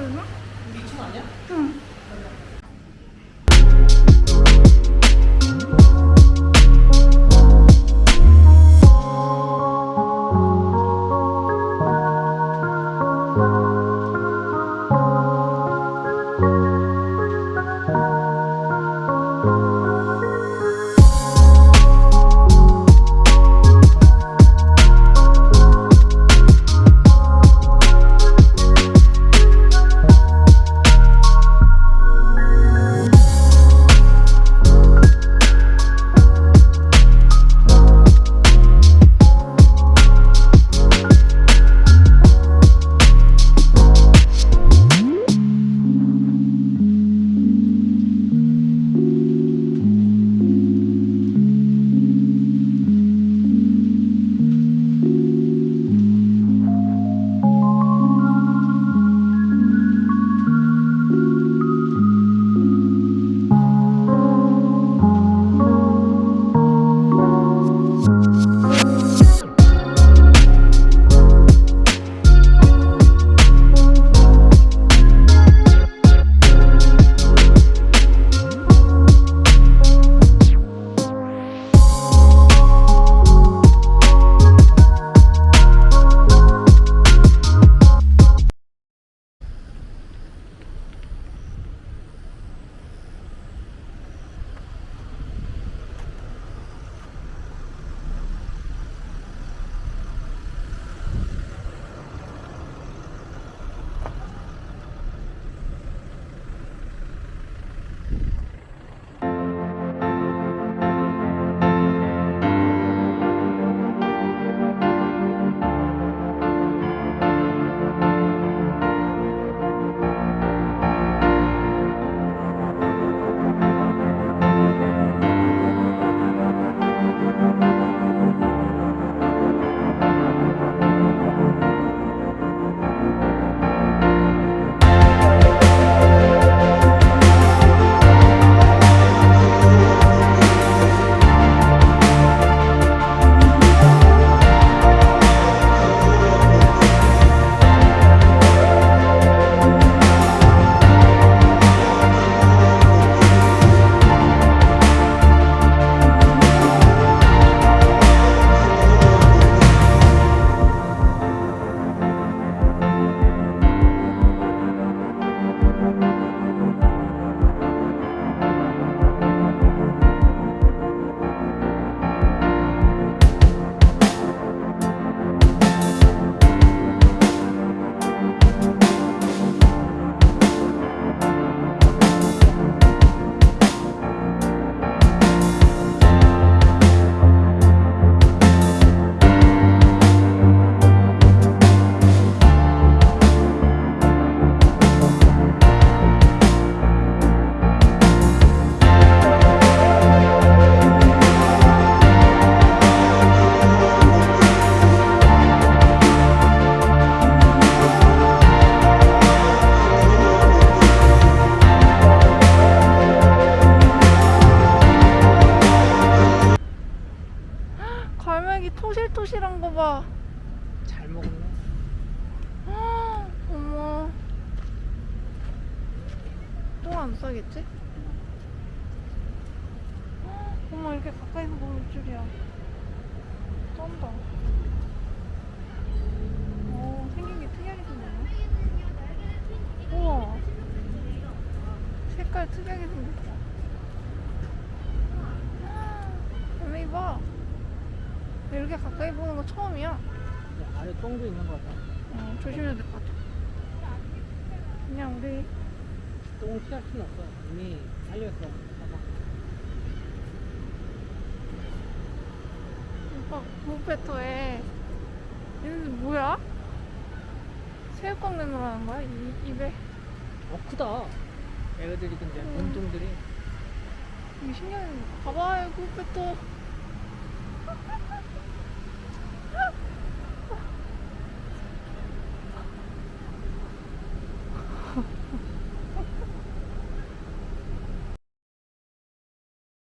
우리 2층 아니야? 응. 갈매기 토실토실한 거 봐. 잘 먹었네. 어머. 똥안 싸겠지? 어머, 이렇게 가까이서 보일 줄이야. 쩐다. 오, 생긴 게 특이하게 생겼네. 우와. 색깔 특이하게 생겼다. 갈매기 봐. 이렇게 가까이 보는 거 처음이야. 야, 아래 똥도 있는 거 같아. 어, 조심해야 될 것 같아. 그냥 우리 똥을 피할 수는 없어. 이미. 봐봐. 오빠 무페토에 얘는 뭐야? 새우깡 내놓으라는 거야? 이, 입에? 어, 크다. 애들이 근데 음. 몸통들이. 20년 봐봐요, 그것부터.